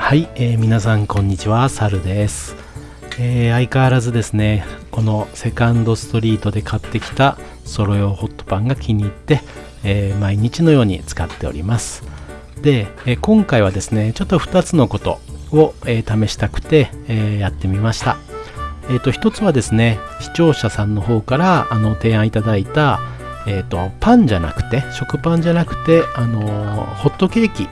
はい、えー皆さんこんにちは、サルです、えー相変わらずですね、このセカンドストリートで買ってきたソロ用ホットパンが気に入って、えー毎日のように使っております。で、えー今回はですね、ちょっと2つのことを、えー試したくて、えーやってみました。えっ、と、一つはですね、視聴者さんの方からあの提案いただいた、えっ、と、パンじゃなくて、食パンじゃなくて、あのホットケーキ、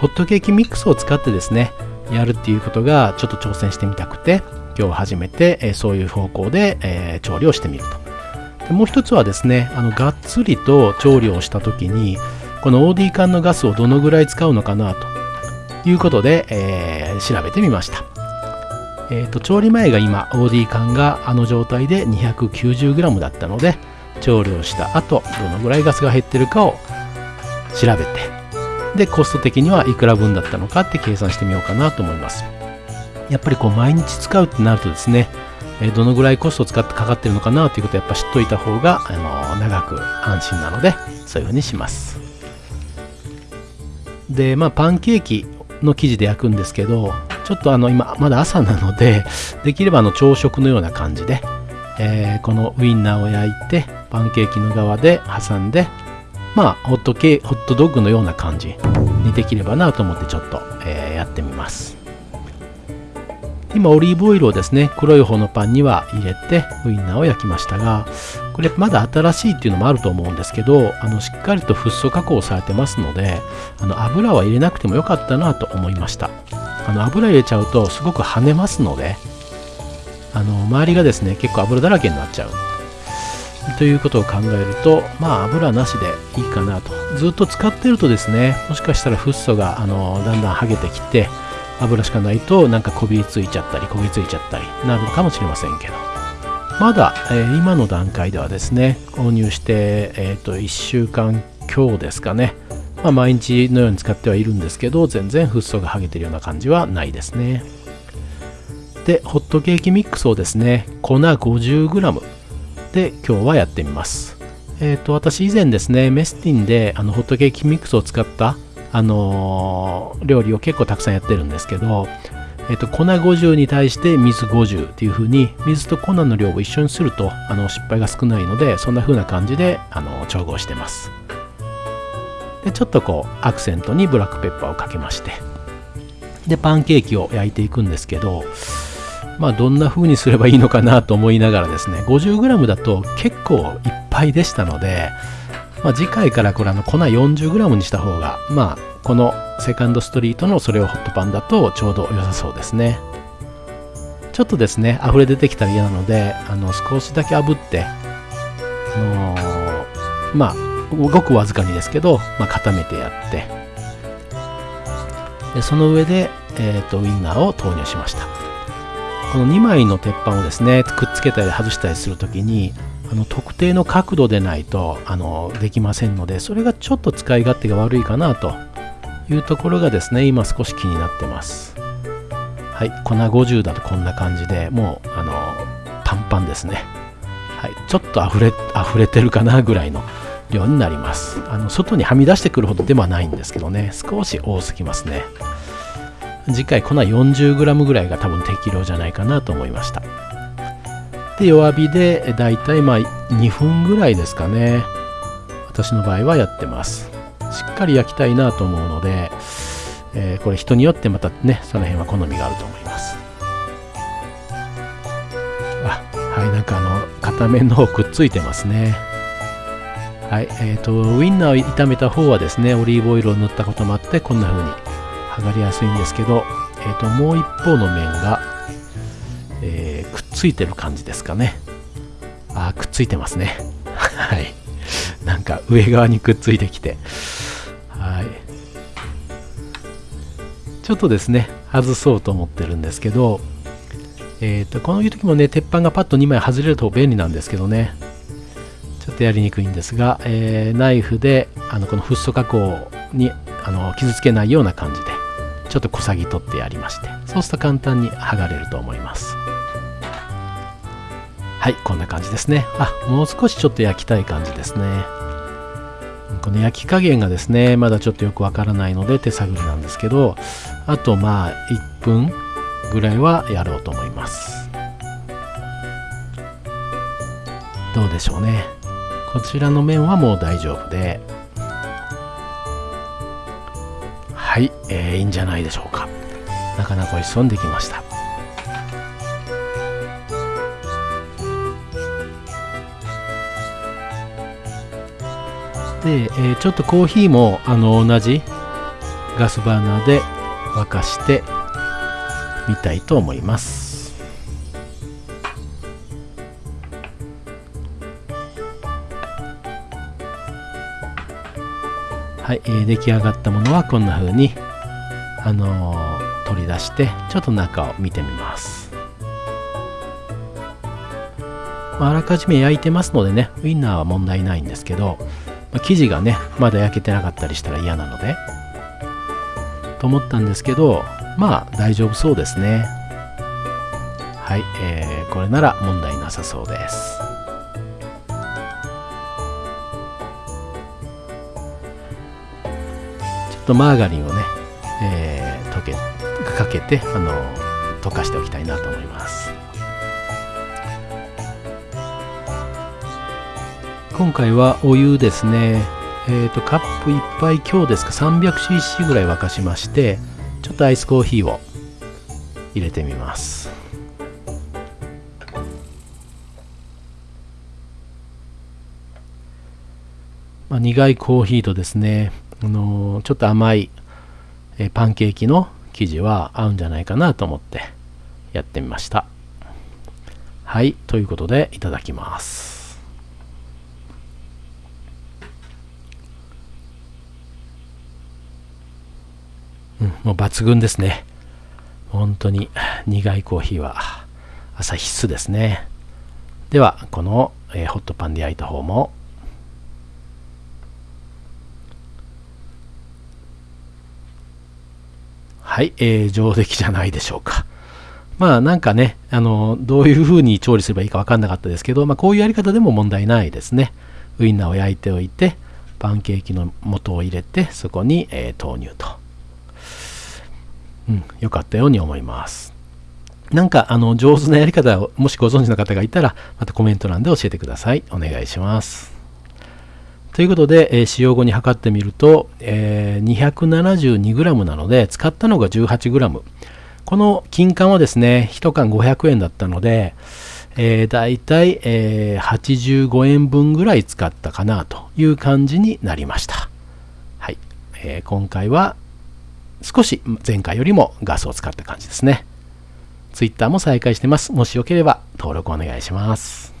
ホットケーキミックスを使ってですね、やるっていうことがちょっと挑戦してみたくて、今日初めて、えそういう方向で、え調理をしてみると。でもう一つはですね、あの、がっつりと調理をした時に、この OD 缶のガスをどのぐらい使うのかなということで、えー調べてみました。えーと調理前が今 OD 缶があの状態で 290g だったので調理をした後どのぐらいガスが減ってるかを調べてでコスト的にはいくら分だったのかって計算してみようかなと思います。やっぱりこう毎日使うってなるとですねどのぐらいコストを使ってかかってるのかなということをやっぱ知っといた方が、あの長く安心なのでそういうふうにします。でまあパンケーキの生地で焼くんですけどちょっとあの今まだ朝なので できればあの朝食のような感じで、えーこのウインナーを焼いてパンケーキの側で挟んでまあホットケホットドッグのような感じ。にできればなと思ってちょっと、えーやってみます。今オリーブオイルをですね黒い方のパンには入れてウインナーを焼きましたがこれまだ新しいっていうのもあると思うんですけどあのしっかりとフッ素加工されてますのであの油は入れなくてもよかったなと思いました。あの油入れちゃうとすごく跳ねますのであの周りがですね結構油だらけになっちゃう。ということを考えるとまあ油なしでいいかなと。ずっと使ってるとですねもしかしたらフッ素があのだんだん剥げてきて油しかないとなんかこびりついちゃったり焦げついちゃったりなるのかもしれませんけど。まだ、えー今の段階ではですね購入して、えー、と1週間強ですかね、まあ、毎日のように使ってはいるんですけど全然フッ素が剥げてるような感じはないですね。でホットケーキミックスをですね粉 50g で今日はやってみます。えっ、と私以前ですねメスティンであのホットケーキミックスを使ったあのー料理を結構たくさんやってるんですけどえっと粉50に対して水50っていう風に水と粉の量を一緒にするとあの失敗が少ないのでそんな風な感じであの調合してます。でちょっとこうアクセントにブラックペッパーをかけましてでパンケーキを焼いていくんですけどまあどんな風にすればいいのかなと思いながらですね 50g だと結構いっぱいでしたのでまあ、次回からこれあの粉 40g にした方がまあこのセカンドストリートのそれをホットパンだとちょうど良さそうですね。ちょっとですね溢れ出てきたら嫌なのであの少しだけ炙ってあのーまあごくわずかにですけど、まあ、固めてやってでその上で、えー、とウインナーを投入しました。この2枚の鉄板をですねくっつけたり外したりするときにあの特定の角度でないとあのできませんのでそれがちょっと使い勝手が悪いかなというところがですね今少し気になってます。はい粉50だとこんな感じでもうあのパンパンですね。はいちょっと溢れ溢れてるかなぐらいの量になります。あの外にはみ出してくるほどではないんですけどね少し多すぎますね。次回粉 40g ぐらいが多分適量じゃないかなと思いました。で弱火でだいたいまあ2分ぐらいですかね。私の場合はやってます。しっかり焼きたいなと思うので、えーこれ人によってまたねその辺は好みがあると思います。あはいなんかあの片面の方くっついてますね。はいえー、とウインナーを炒めた方はですねオリーブオイルを塗ったこともあってこんな風に剥がれやすいんですけど、えー、ともう一方の面がえーくっついてる感じですかね。あくっついてますね。はい。なんか上側にくっついてきて。はい。ちょっとですね、外そうと思ってるんですけど、えっ、と、この時もね、鉄板がパッと2枚外れると便利なんですけどね。ちょっとやりにくいんですが、えーナイフであのこのフッ素加工にあの傷つけないような感じでちょっとこさぎ取ってやりましてそうすると簡単に剥がれると思います。はいこんな感じですね。あもう少しちょっと焼きたい感じですね。この焼き加減がですねまだちょっとよくわからないので手探りなんですけどあとまあ1分ぐらいはやろうと思います。どうでしょうね。こちらの面はもう大丈夫で。はい、えー、いいんじゃないでしょうか。なかなかおいしそうにできました。で、えー、ちょっとコーヒーもあの同じガスバーナーで沸かしてみたいと思います。はい、えー、出来上がったものはこんな風にあのー、取り出してちょっと中を見てみます。まああらかじめ焼いてますのでねウインナーは問題ないんですけどま生地がねまだ焼けてなかったりしたら嫌なのでと思ったんですけどまあ大丈夫そうですね。はい、えー、これなら問題なさそうです。とマーガリンをね、えー、溶けかけてあの溶かしておきたいなと思います。今回はお湯ですね。えっ、ー、とカップ1杯強ですか？300cc ぐらい沸かしましてちょっとアイスコーヒーを入れてみます。まあ、苦いコーヒーとですね、あの、ちょっと甘い、えパンケーキの生地は合うんじゃないかなと思ってやってみましたはいということでいただきますうん、もう抜群ですね。本当に苦いコーヒーは朝必須ですね。では、この、えー、ホットパンで焼いた方もはい、えー、上出来じゃないでしょうか。まあなんかね、あの、どういう風に調理すればいいか分かんなかったですけど、まあこういうやり方でも問題ないですね。ウインナーを焼いておいて、パンケーキの素を入れて、そこに、えー、豆乳と。うん、良かったように思います。なんか、あの、上手なやり方を、もしご存知の方がいたら、またコメント欄で教えてください。お願いします。ということで、えー、使用後に測ってみると、えー、272g なので、使ったのが 18g。この金柑はですね、1缶500円だったので、えー、大体、え、85円分ぐらい使ったかなという感じになりました。はい。えー、今回は少し前回よりもガスを使った感じですね。Twitter も再開してます。もしよければ登録お願いします。